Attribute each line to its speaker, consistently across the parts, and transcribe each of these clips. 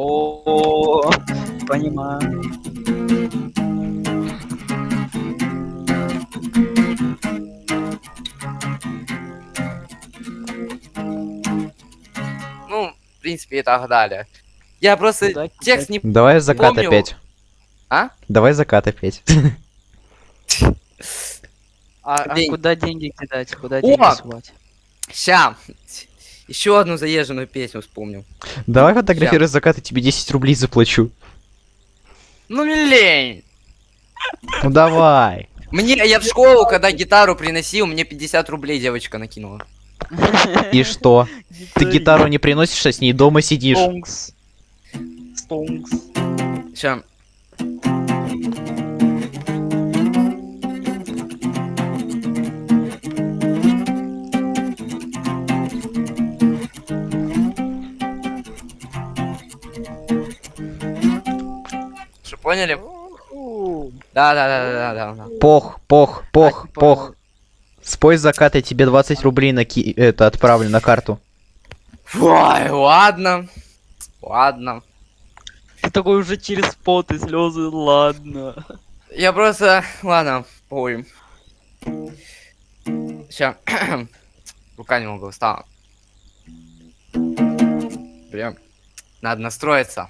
Speaker 1: О, понимаю.
Speaker 2: Ну, в принципе, и так далее. Я просто
Speaker 1: Куда
Speaker 2: текст не...
Speaker 3: Давай закат
Speaker 2: Помню.
Speaker 3: опять.
Speaker 2: А?
Speaker 3: Давай закат опять.
Speaker 1: А, а куда деньги кидать? Куда
Speaker 2: О!
Speaker 1: деньги сувать?
Speaker 2: Ща. Еще одну заезженную песню вспомнил.
Speaker 3: Давай фотографируй закат, и тебе 10 рублей заплачу.
Speaker 2: Ну, не лень.
Speaker 3: Ну давай.
Speaker 2: Мне, я в школу, когда гитару приносил, мне 50 рублей девочка накинула.
Speaker 3: И что? Ты гитару не приносишь, а с ней дома сидишь.
Speaker 1: Стонкс. Стонкс.
Speaker 2: Ща. Поняли? Да, да, да, да, да, да.
Speaker 3: Пох, пох, пох,
Speaker 1: А, типа,
Speaker 3: пох. Спой закат, я тебе 20 рублей на ки... это отправлю на карту.
Speaker 2: Ой, ладно. Ладно.
Speaker 1: Ты такой уже через пот и слезы, ладно.
Speaker 2: Я просто... Ладно, пой. Сейчас. Рука немного устала. Блин. Надо настроиться.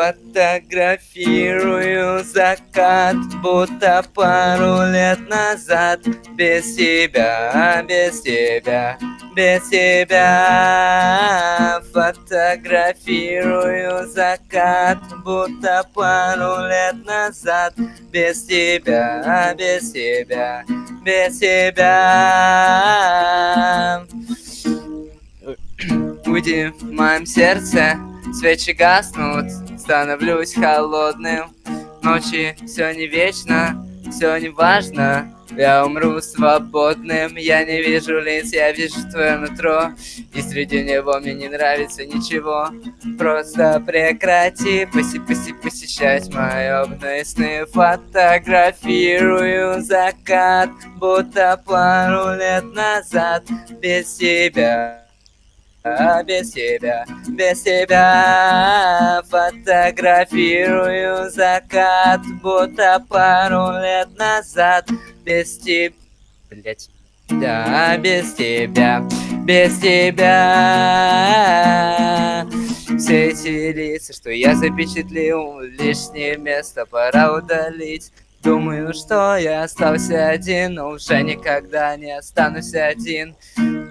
Speaker 2: Фотографирую закат, будто пару лет назад. Без тебя, без тебя, без тебя. Фотографирую закат, будто пару лет назад. Без тебя, без тебя, без тебя. Уйди в моем сердце, свечи гаснут, становлюсь холодным. Ночи все не вечно, все не важно. Я умру свободным, я не вижу лиц, я вижу твое нутро. И среди него мне не нравится ничего. Просто прекрати поси поси посещать мои обные сны. Фотографирую закат, будто пару лет назад. Без тебя а без тебя, без тебя Фотографирую закат, будто пару лет назад. Без тебя, блять, да, без тебя, без тебя. Все эти лица, что я запечатлил Лишнее место пора удалить Думаю, что я остался один, но уже никогда не останусь один.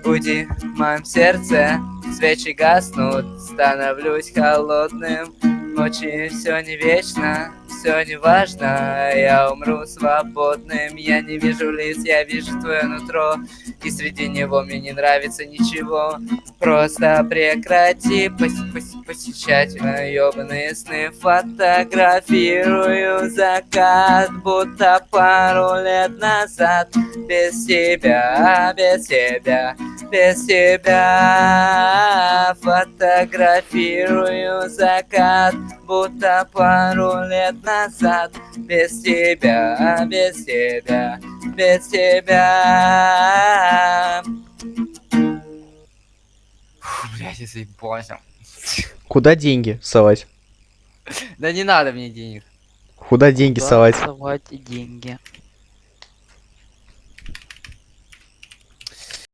Speaker 2: Уйди в моем сердце, свечи гаснут, становлюсь холодным. Ночи все не вечно, все не важно, я умру свободным. Я не вижу лиц, я вижу твое нутро, и среди него мне не нравится ничего. Просто прекрати пос- пос- посещать ёбаные сны Фотографирую закат, будто пару лет назад Без тебя, без тебя, без тебя Фотографирую закат, будто пару лет назад Без тебя, без тебя, без тебя Фу, блядь, я заебался.
Speaker 3: Куда деньги совать?
Speaker 2: Да не надо мне денег.
Speaker 3: Куда деньги
Speaker 1: Куда
Speaker 3: совать?
Speaker 1: совать деньги?